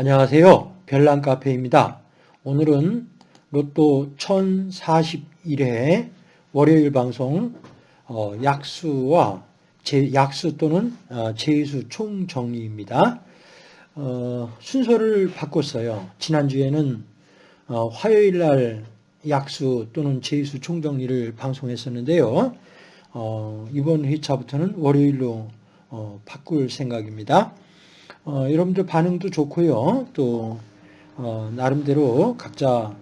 안녕하세요. 별난 카페입니다. 오늘은 로또 1041회 월요일 방송 어, 약수와 제, 약수 또는 어, 제수 총정리입니다. 어, 순서를 바꿨어요. 지난주에는 어, 화요일 날 약수 또는 제수 총정리를 방송했었는데요. 어, 이번 회차부터는 월요일로 어, 바꿀 생각입니다. 어, 여러분들 반응도 좋고요. 또 어, 나름대로 각자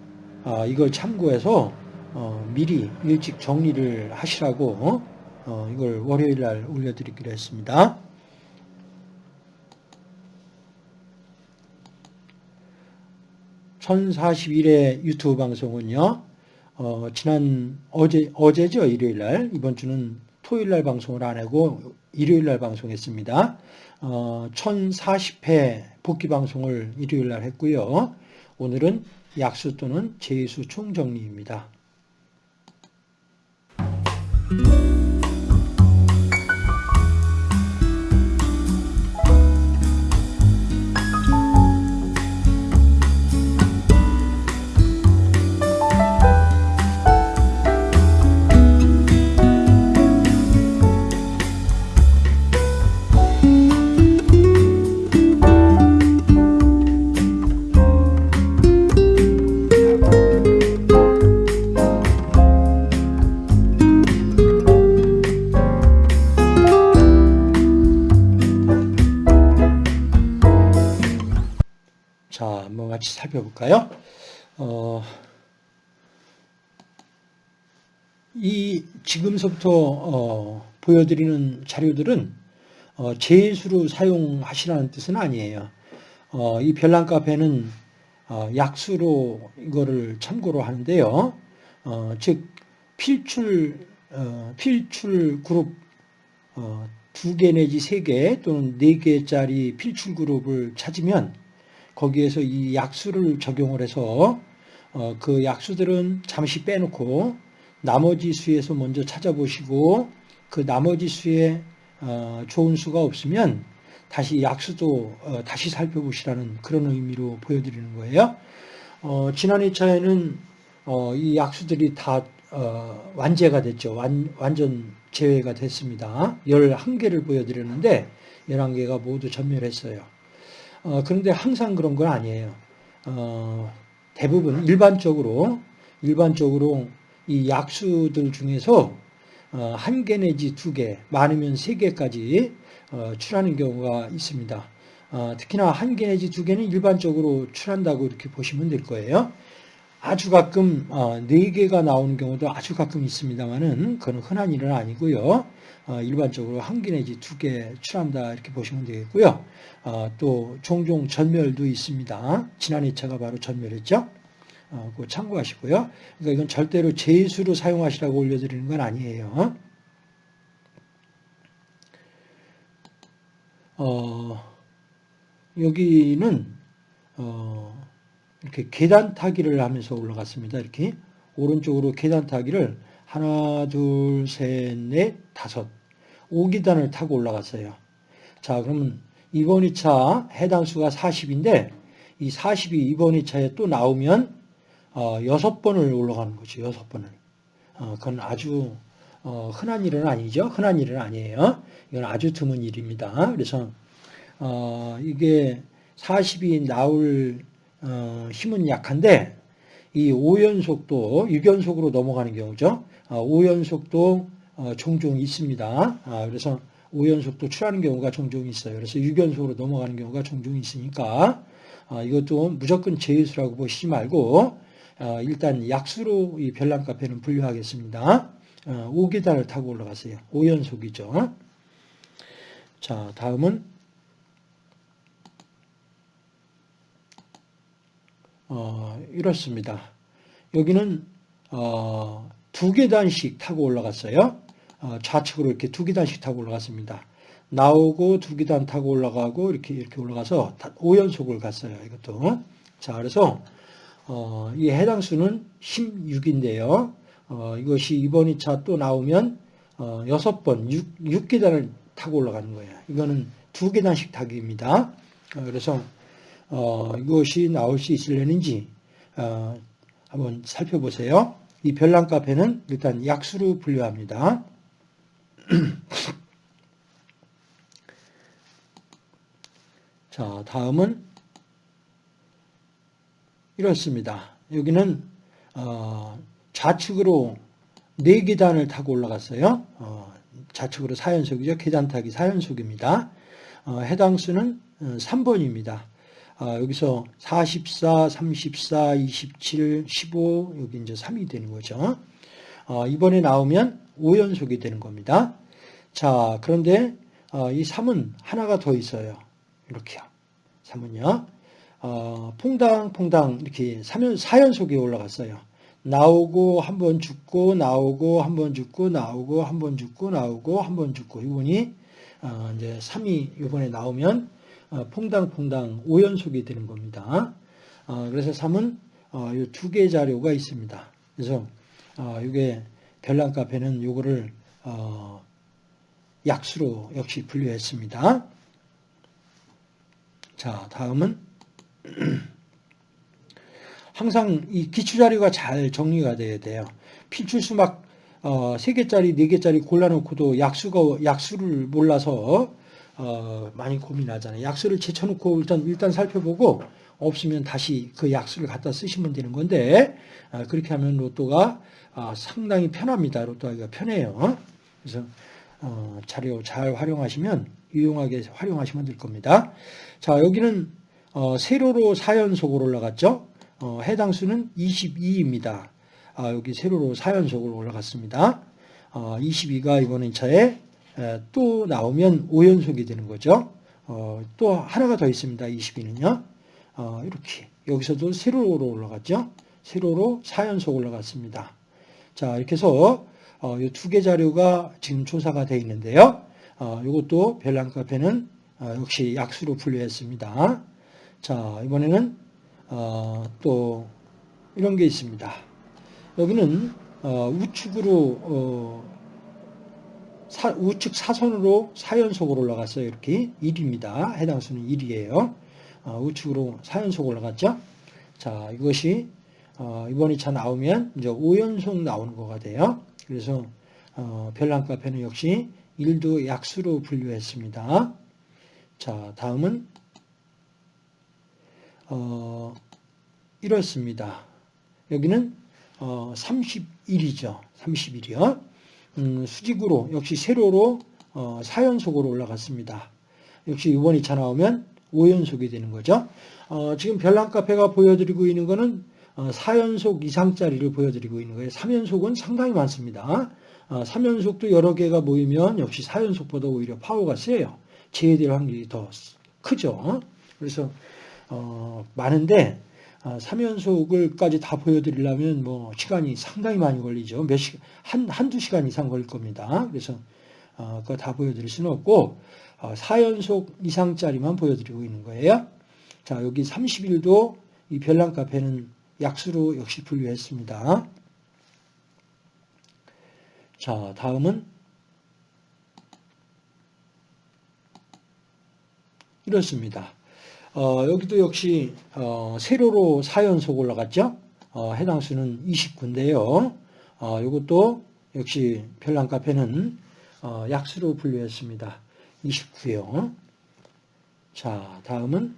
어, 이걸 참고해서 어, 미리 일찍 정리를 하시라고 어, 이걸 월요일 날 올려드리기로 했습니다. (1041회) 유튜브 방송은요 어, 지난 어제 어제죠 일요일 날 이번 주는 토요일 날 방송을 안 하고 일요일 날 방송했습니다. 어, 1040회 복귀 방송을 일요일 날 했고요. 오늘은 약수 또는 제수 총정리입니다. 살펴볼까요? 어, 이 지금서부터 어, 보여드리는 자료들은 어, 제수로 사용하시라는 뜻은 아니에요. 어, 이 별난 카페는 어, 약수로 이거를 참고로 하는데요. 어, 즉 필출 어, 필출 그룹 두 개 내지 세 개 또는 네 개짜리 필출 그룹을 찾으면 거기에서 이 약수를 적용을 해서 어, 그 약수들은 잠시 빼놓고 나머지 수에서 먼저 찾아보시고 그 나머지 수에 어, 좋은 수가 없으면 다시 약수도 어, 다시 살펴보시라는 그런 의미로 보여드리는 거예요. 지난 2차에는 이 약수들이 다 완제가 됐죠. 완, 완전 제외가 됐습니다. 11개를 보여드렸는데 11개가 모두 전멸했어요. 어, 그런데 항상 그런 건 아니에요. 어, 대부분 일반적으로 일반적으로 이 약수들 중에서 어, 한개 내지 두 개, 많으면 세 개까지 어, 출하는 경우가 있습니다. 어, 특히나 한 개 내지 두 개는 일반적으로 출한다고 이렇게 보시면 될 거예요. 아주 가끔 어, 네 개가 나오는 경우도 아주 가끔 있습니다만은 그건 흔한 일은 아니고요. 어, 일반적으로 한 개 내지 두 개 출한다 이렇게 보시면 되겠고요. 어, 또 종종 전멸도 있습니다. 지난 2차가 바로 전멸했죠. 그 참고하시고요. 그러니까 이건 절대로 제수로 사용하시라고 올려드리는 건 아니에요. 어, 여기는 어, 이렇게 계단 타기를 하면서 올라갔습니다. 이렇게 오른쪽으로 계단 타기를 하나, 둘, 셋, 넷, 다섯 5기단을 타고 올라갔어요. 자, 그러면 이번 2차 해당 수가 40인데 이 40이 이번 2차에 또 나오면 어, 6번을 올라가는 거죠. 6번을. 어, 그건 아주 어, 흔한 일은 아니죠. 흔한 일은 아니에요. 이건 아주 드문 일입니다. 그래서 어, 이게 40이 나올 어, 힘은 약한데 이 5연속도 6연속으로 넘어가는 경우죠. 5연속도 어, 종종 있습니다. 아, 그래서 5연속도 출하는 경우가 종종 있어요. 그래서 6연속으로 넘어가는 경우가 종종 있으니까 아, 이것도 무조건 제수라고 보시지 말고 아, 일단 약수로 이 별난 카페는 분류하겠습니다. 5계단을 타고 올라갔어요. 5연속이죠. 자, 다음은 어, 이렇습니다. 여기는 어, 두 계단씩 타고 올라갔어요. 어, 좌측으로 이렇게 두 계단씩 타고 올라갔습니다. 나오고 두 계단 타고 올라가고 이렇게 이렇게 올라가서 5연속을 갔어요. 이것도. 자, 그래서 어, 이 해당 수는 16인데요. 어, 이것이 이번 2차 또 나오면 어, 6번 6, 6계단을 타고 올라가는 거예요. 이거는 두 계단씩 타기입니다. 어, 그래서 어, 이것이 나올 수 있을려는지 어, 한번 살펴보세요. 이 별난 카페는 일단 약수로 분류합니다. 자, 다음은 이렇습니다. 여기는 어, 좌측으로 4계단을 타고 올라갔어요. 어, 좌측으로 4연속이죠. 계단 타기 4연속입니다. 어, 해당 수는 3번입니다. 어, 여기서 44, 34, 27, 15 여기 이제 3이 되는 거죠. 어, 이번에 나오면 5연속이 되는 겁니다. 자, 그런데 어, 이 3은 하나가 더 있어요. 이렇게요. 3은요. 어, 퐁당퐁당 이렇게 3연, 4연속이 올라갔어요. 나오고 한 번 죽고 나오고 한 번 죽고 나오고 한 번 죽고 나오고 한 번 죽고 이분이 어, 이제 3이 이번에 나오면 어, 퐁당퐁당 5연속이 되는 겁니다. 어, 그래서 3은 어, 이두 개의 자료가 있습니다. 그래서 어, 이게 별난 카페는 요거를 어, 약수로 역시 분류했습니다. 자, 다음은 항상 이 기출 자료가 잘 정리가 돼야 돼요. 필출수 막 어, 3개짜리, 4개짜리 골라놓고도 약수가, 약수를 몰라서 어, 많이 고민하잖아요. 약수를 제쳐놓고 일단, 일단 살펴보고 없으면 다시 그 약수를 갖다 쓰시면 되는 건데 어, 그렇게 하면 로또가 어, 상당히 편합니다. 로또하기가 편해요. 그래서 어, 자료 잘 활용하시면 유용하게 활용하시면 될 겁니다. 자 여기는 어, 세로로 4연속으로 올라갔죠. 어, 해당 수는 22입니다. 아, 여기 세로로 4연속으로 올라갔습니다. 어, 22가 이번 2차에 에, 또 나오면 5연속이 되는 거죠. 어, 또 하나가 더 있습니다. 22는요. 어, 이렇게 여기서도 세로로 올라갔죠. 세로로 4연속 올라갔습니다. 자 이렇게 해서 어, 이두 개 자료가 지금 조사가 되어 있는데요. 어, 이것도 별난 카페는 어, 역시 약수로 분류했습니다. 자 이번에는 어, 또 이런 게 있습니다. 여기는 어, 우측으로 어, 사, 우측 사선으로 4연속으로 올라갔어요. 이렇게 1입니다. 해당 수는 1이에요. 어, 우측으로 4연속 올라갔죠. 자, 이것이 어, 이번 2차 나오면 이제 5연속 나오는 거가 돼요. 그래서 어, 별난 카페는 역시 1도 약수로 분류했습니다. 자, 다음은 어, 이렇습니다. 여기는 어, 31이죠. 31이요. 음, 수직으로 역시 세로로 어, 4연속으로 올라갔습니다. 역시 이번 2차 나오면 5연속이 되는 거죠. 어, 지금 별난 카페가 보여드리고 있는 거는 어, 4연속 이상짜리를 보여드리고 있는 거예요. 3연속은 상당히 많습니다. 어, 3연속도 여러 개가 모이면 역시 4연속보다 오히려 파워가 세요. 제외될 확률이 더 크죠. 그래서 어, 많은데 어, 3연속을까지 다 보여드리려면 뭐 시간이 상당히 많이 걸리죠. 몇 시간, 한, 한두 시간 이상 걸릴 겁니다. 그래서 어, 그거 다 보여드릴 수는 없고 어, 4연속 이상짜리만 보여드리고 있는 거예요. 자, 여기 30일도 이 별난 카페는 약수로 역시 분류했습니다. 자, 다음은 이렇습니다. 어, 여기도 역시 어, 세로로 4연속 올라갔죠. 어, 해당 수는 29인데요. 어, 이것도 역시 별난 카페는 어, 약수로 분류했습니다. 29요. 자, 다음은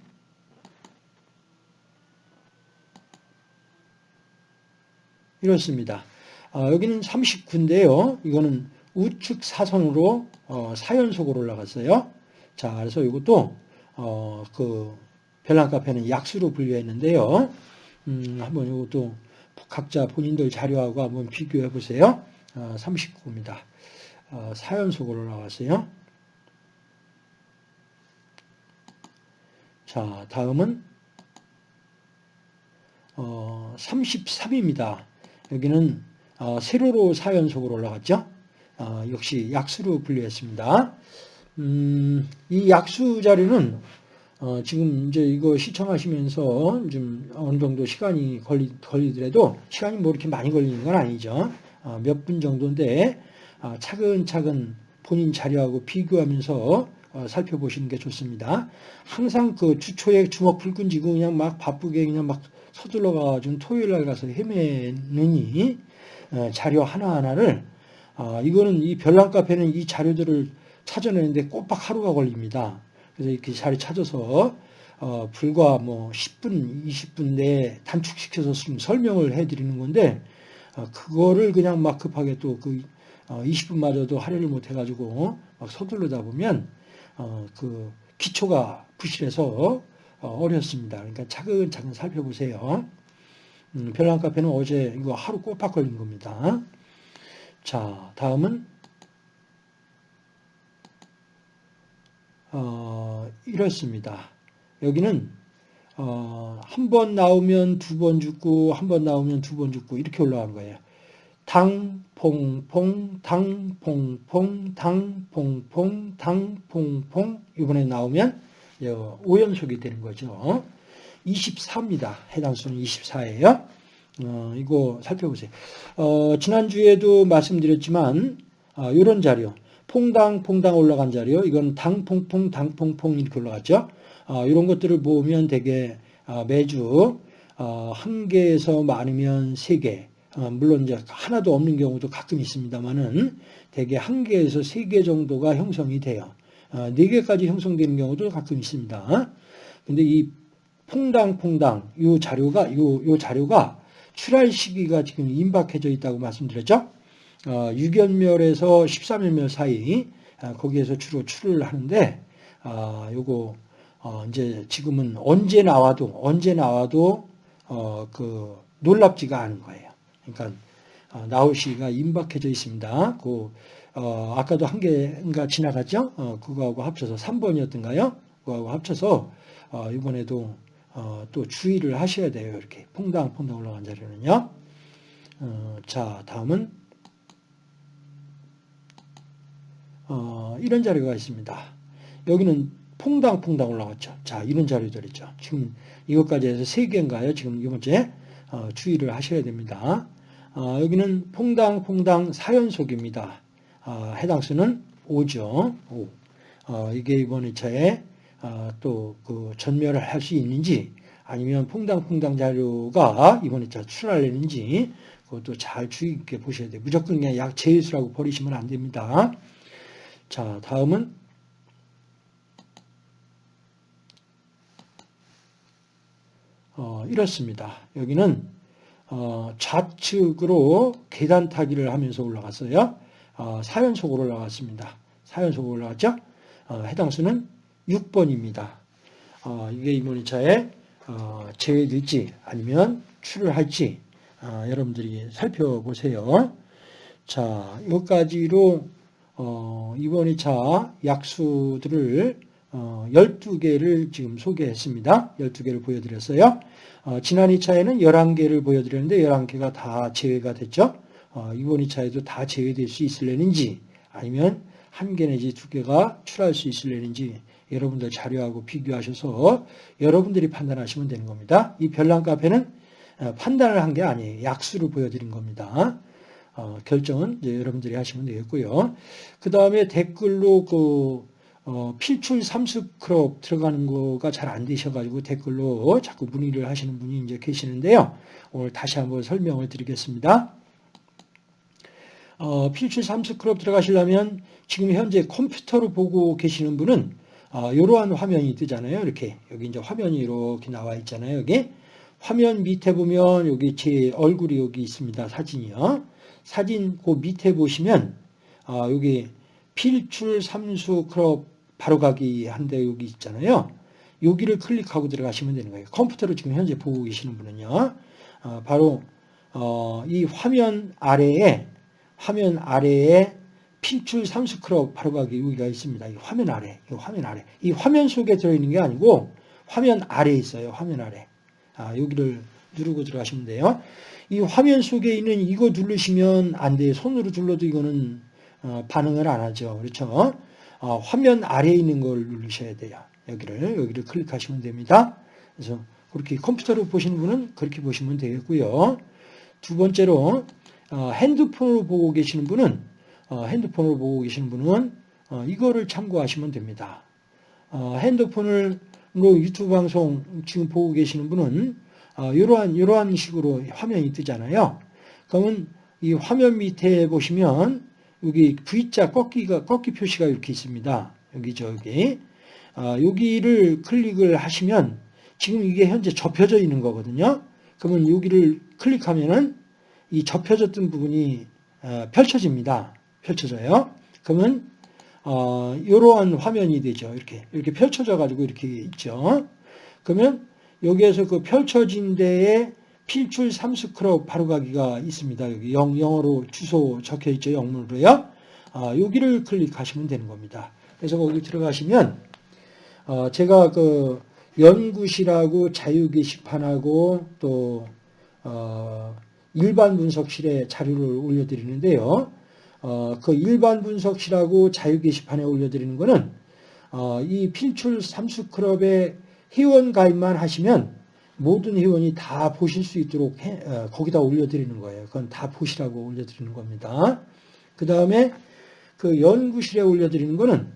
이렇습니다. 어, 여기는 39인데요. 이거는 우측 사선으로 어, 4연속으로 올라갔어요. 자, 그래서 이것도 어, 그 별난 카페는 약수로 분류했는데요. 음, 한번 이것도 각자 본인들 자료하고 한번 비교해 보세요. 어, 39입니다. 어, 4연속으로 나왔어요. 자, 다음은 어, 33입니다. 여기는 어, 세로로 4연속으로 올라갔죠. 어, 역시 약수로 분류했습니다. 음, 이 약수 자료는 어, 지금 이제 이거 시청하시면서 좀 어느 정도 시간이 걸리, 걸리더라도 시간이 뭐 이렇게 많이 걸리는 건 아니죠. 어, 몇 분 정도인데 어, 차근차근 본인 자료하고 비교하면서 어, 살펴보시는 게 좋습니다. 항상 그 주초에 주먹 불끈 쥐고 그냥 막 바쁘게 그냥 막 서둘러 가지고 토요일 날 가서 헤매느니 어, 자료 하나하나를 어, 이거는 이 별난 카페는 이 자료들을 찾아내는데 꼬박 하루가 걸립니다. 그래서 이렇게 자료 찾아서 어, 불과 뭐 10분, 20분 내에 단축시켜서 좀 설명을 해드리는 건데 어, 그거를 그냥 막 급하게 또그 어, 20분마저도 할애를 못 해가지고 막 서두르다 보면 어, 그 기초가 부실해서 어, 어렵습니다. 그러니까 차근차근 살펴보세요. 음, 별난 카페는 어제 이거 하루 꼬박 걸린 겁니다. 자, 다음은 어, 이렇습니다. 여기는 어, 한 번 나오면 두 번 죽고 한 번 나오면 두 번 죽고 이렇게 올라가는 거예요. 당퐁퐁 당퐁퐁 당퐁퐁 당퐁퐁 이번에 나오면 5연속이 되는 거죠. 24입니다. 해당 수는 24예요. 어, 이거 살펴보세요. 어, 지난주에도 말씀드렸지만 어, 이런 자료 퐁당퐁당 올라간 자료 이건 당퐁퐁 당퐁퐁 이렇게 올라갔죠. 어, 이런 것들을 보면 되게 어, 매주 어, 한 개에서 많으면 세 개, 어, 물론 이제 하나도 없는 경우도 가끔 있습니다만은 대개 한 개에서 세 개 정도가 형성이 돼요. 어, 네 개까지 형성되는 경우도 가끔 있습니다. 근데 이 퐁당퐁당 이 자료가 요, 요 자료가 출할 시기가 지금 임박해져 있다고 말씀드렸죠. 어, 6연멸에서 13연멸 사이 어, 거기에서 주로 출을 하는데 어, 요거 어, 이제 지금은 언제 나와도 언제 나와도 어, 그 놀랍지가 않은 거예요. 그러니까 어, 나올 시기가 임박해져 있습니다. 그 어, 아까도 한 개인가 지나갔죠? 어, 그거하고 합쳐서 3번이었던가요? 그거하고 합쳐서 어, 이번에도 어, 또 주의를 하셔야 돼요. 이렇게 퐁당퐁당 올라간 자리는요. 어, 자, 다음은 어, 이런 자료가 있습니다. 여기는 퐁당퐁당 올라갔죠. 자, 이런 자료들 있죠. 지금 이것까지 해서 3개인가요? 지금 이번째 어, 주의를 하셔야 됩니다. 어, 여기는 퐁당퐁당 4연속입니다. 어, 해당 수는 5죠. 5. 어, 이게 이번 2차에 어, 또그 전멸을 할 수 있는지 아니면 퐁당퐁당 자료가 이번 2차 출하려는지 그것도 잘 주의 깊게 보셔야 돼요. 무조건 그냥 약 제일수라고 버리시면 안 됩니다. 자, 다음은 어, 이렇습니다. 여기는 어, 좌측으로 계단 타기를 하면서 올라갔어요. 어, 4연속으로 올라갔습니다. 4연속으로 올라갔죠? 어, 해당 수는 6번입니다. 어, 이게 2차에 어, 제외될지 아니면 출을 할지 어, 여러분들이 살펴보세요. 자, 여기까지로 어, 이번 2차 약수들을 어, 12개를 지금 소개했습니다. 12개를 보여드렸어요. 어, 지난 2차에는 11개를 보여드렸는데 11개가 다 제외가 됐죠. 어, 이번 2차에도 다 제외될 수 있을려는지 아니면 한 개 내지 두 개가 출할 수 있을려는지 여러분들 자료하고 비교하셔서 여러분들이 판단하시면 되는 겁니다. 이 별난 카페는 어, 판단을 한 게 아니에요. 약수를 보여드린 겁니다. 어, 결정은 여러분들이 하시면 되겠고요. 그 다음에 댓글로 그 어, 필출 삼수 클럽 들어가는 거가 잘 안 되셔가지고 댓글로 자꾸 문의를 하시는 분이 이제 계시는데요. 오늘 다시 한번 설명을 드리겠습니다. 어, 필출 삼수 클럽 들어가시려면 지금 현재 컴퓨터로 보고 계시는 분은 어, 이러한 화면이 뜨잖아요. 이렇게 여기 이제 화면이 이렇게 나와 있잖아요. 여기 화면 밑에 보면 여기 제 얼굴이 여기 있습니다. 사진이요. 사진 그 밑에 보시면 어, 여기 필출 삼수 클럽 바로가기 한데 여기 있잖아요. 여기를 클릭하고 들어가시면 되는 거예요. 컴퓨터로 지금 현재 보고 계시는 분은요. 어, 바로 어, 이 화면 아래에 화면 아래에 필출 삼수 클럽 바로가기 여기가 있습니다. 이 화면 아래, 이 화면 아래. 이 화면 속에 들어있는 게 아니고 화면 아래에 있어요. 화면 아래. 아, 여기를 누르고 들어가시면 돼요. 이 화면 속에 있는 이거 누르시면 안 돼요. 손으로 눌러도 이거는 어, 반응을 안 하죠. 그렇죠? 어, 화면 아래에 있는 걸 누르셔야 돼요. 여기를 여기를 클릭하시면 됩니다. 그래서 그렇게 컴퓨터로 보시는 분은 그렇게 보시면 되겠고요. 두 번째로 어, 핸드폰으로 보고 계시는 분은 어, 핸드폰으로 보고 계시는 분은 어, 이거를 참고하시면 됩니다. 어, 핸드폰으로 유튜브 방송 지금 보고 계시는 분은 어, 이러한 이러한 식으로 화면이 뜨잖아요. 그러면 이 화면 밑에 보시면 여기 V자 꺾기가 꺾기 표시가 이렇게 있습니다. 여기 저기 어, 여기를 클릭을 하시면 지금 이게 현재 접혀져 있는 거거든요. 그러면 여기를 클릭하면은 이 접혀졌던 부분이 어, 펼쳐집니다. 펼쳐져요. 그러면 어, 이러한 화면이 되죠. 이렇게 이렇게 펼쳐져 가지고 이렇게 있죠. 그러면 여기에서 그 펼쳐진 데에 필출 삼스크럽 바로가기가 있습니다. 여기 영, 영어로 주소 적혀 있죠. 영문으로요. 아, 여기를 클릭하시면 되는 겁니다. 그래서 거기 들어가시면 어, 제가 그 연구실하고 자유 게시판하고 또 어, 일반 분석실에 자료를 올려드리는데요. 어, 그 일반 분석실하고 자유 게시판에 올려드리는 거는 어, 이 필출 삼수클럽의 회원 가입만 하시면 모든 회원이 다 보실 수 있도록 해, 어, 거기다 올려드리는 거예요. 그건 다 보시라고 올려드리는 겁니다. 그 다음에 그 연구실에 올려드리는 거는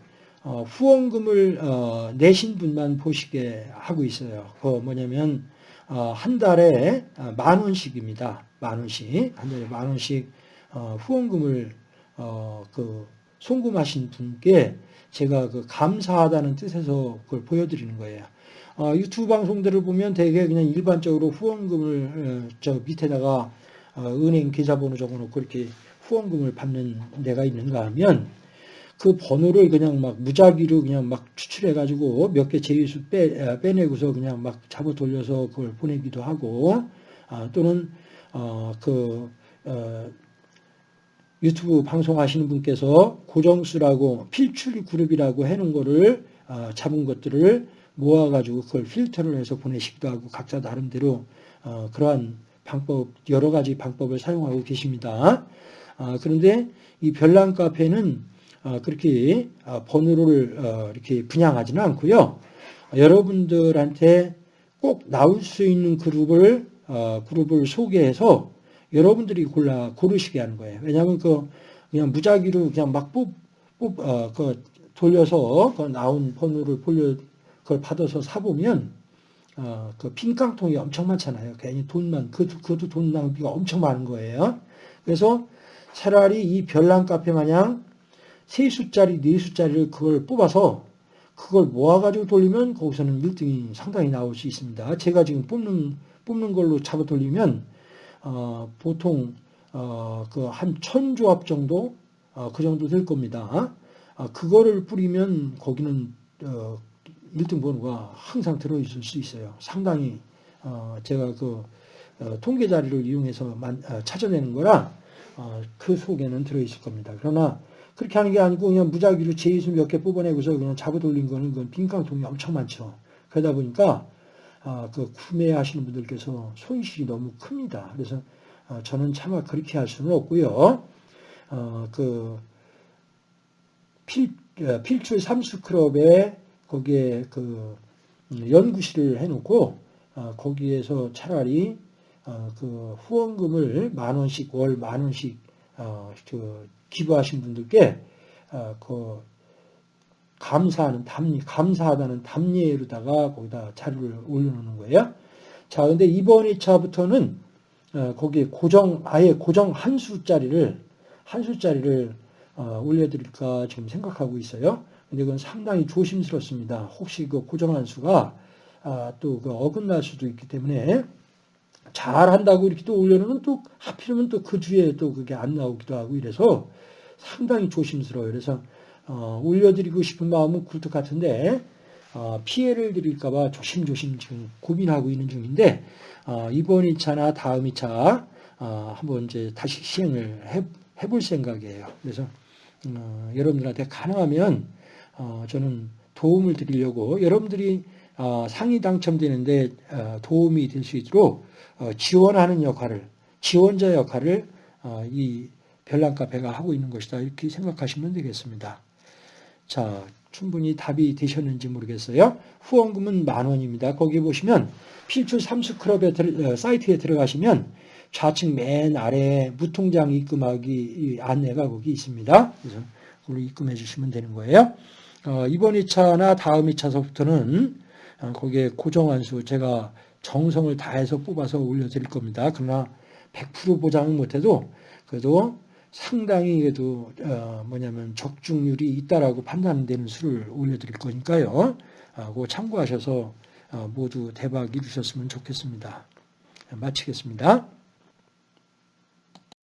어, 후원금을 어, 내신 분만 보시게 하고 있어요. 그 뭐냐면 어, 한 달에 어, 만 원씩입니다. 만 원씩 한 달에 만 원씩 어, 후원금을 어, 그 송금하신 분께 제가 그 감사하다는 뜻에서 그걸 보여드리는 거예요. 어, 유튜브 방송들을 보면 대개 그냥 일반적으로 후원금을 어, 저 밑에다가 어, 은행 계좌번호 적어놓고 이렇게 후원금을 받는 데가 있는가 하면 그 번호를 그냥 막 무작위로 그냥 막 추출해가지고 몇 개 제휴수 빼, 어, 빼내고서 그냥 막 잡아 돌려서 그걸 보내기도 하고 아, 또는 어, 그 어, 유튜브 방송하시는 분께서 고정수라고 필출 그룹이라고 해놓은 거를 어, 잡은 것들을 모아가지고 그걸 필터를 해서 보내시기도 하고 각자 나름대로 어, 그러한 방법 여러 가지 방법을 사용하고 계십니다. 아, 그런데 이 별난 카페는 어, 그렇게 어, 번호를 어, 이렇게 분양하지는 않고요. 여러분들한테 꼭 나올 수 있는 그룹을 어, 그룹을 소개해서 여러분들이 골라 고르시게 하는 거예요. 왜냐하면 그 그냥 무작위로 그냥 막 뽑, 뽑, 어, 그 돌려서 그 나온 번호를 돌려 그걸 받아서 사보면 어, 그 빈깡통이 엄청 많잖아요. 괜히 돈만 그 그도 돈 낭비가 엄청 많은 거예요. 그래서 차라리 이 별난 카페 마냥 세 수짜리 네 수짜리를 그걸 뽑아서 그걸 모아가지고 돌리면 거기서는 1등이 상당히 나올 수 있습니다. 제가 지금 뽑는 뽑는 걸로 잡아 돌리면 어, 보통 어, 그 한 천 조합 정도 어, 그 정도 될 겁니다. 어, 그거를 뿌리면 거기는 어, 1등 번호가 항상 들어있을 수 있어요. 상당히 어, 제가 그 어, 통계 자료를 이용해서 만, 어, 찾아내는 거라 어, 그 속에는 들어있을 겁니다. 그러나 그렇게 하는 게 아니고 그냥 무작위로 제이수 몇 개 뽑아내고서 그냥 잡아 돌린 거는 그건 빈깡통이 엄청 많죠. 그러다 보니까 어, 그 구매하시는 분들께서 손실이 너무 큽니다. 그래서 어, 저는 차마 그렇게 할 수는 없고요. 어, 그 필, 어, 필출 삼수클럽에 거기에 그 음, 연구실을 해놓고 어, 거기에서 차라리 어, 그 후원금을 만 원씩 월 만 원씩 그 기부하신 분들께 그 감사하는 답례, 감사하다는 답례로다가 거기다 자료를 올려놓는 거예요. 자, 근데 이번 2차부터는 거기에 고정, 아예 고정 한 수짜리를, 한 수짜리를 올려드릴까 지금 생각하고 있어요. 그건 상당히 조심스럽습니다. 혹시 그 고정한 수가 아, 또 그 어긋날 수도 있기 때문에 잘 한다고 이렇게 또 올려놓으면 또 하필이면 또 그 뒤에 또 그게 안 나오기도 하고 이래서 상당히 조심스러워요. 그래서 어, 올려드리고 싶은 마음은 굴뚝 같은데 어, 피해를 드릴까봐 조심조심 지금 고민하고 있는 중인데 어, 이번 2차나 다음 2차 어, 한번 이제 다시 시행을 해, 해볼 생각이에요. 그래서 어, 여러분들한테 가능하면 어, 저는 도움을 드리려고 여러분들이 어, 상위 당첨되는데 어, 도움이 될 수 있도록 어, 지원하는 역할을 지원자 역할을 어, 이 별난 카페가 하고 있는 것이다 이렇게 생각하시면 되겠습니다. 자, 충분히 답이 되셨는지 모르겠어요. 후원금은 만 원입니다. 거기 보시면 필출 삼수클럽의 어, 사이트에 들어가시면 좌측 맨 아래에 무통장 입금하기 안내가 거기 있습니다. 그래서 그걸로 입금해 주시면 되는 거예요. 어, 이번 2차나 다음 2차서부터는 어, 거기에 고정한 수 제가 정성을 다해서 뽑아서 올려드릴 겁니다. 그러나 100% 보장은 못해도 그래도 상당히 그래도 어, 뭐냐면 적중률이 있다라고 판단되는 수를 올려드릴 거니까요. 아, 그거 참고하셔서 어, 모두 대박 이루셨으면 좋겠습니다. 마치겠습니다.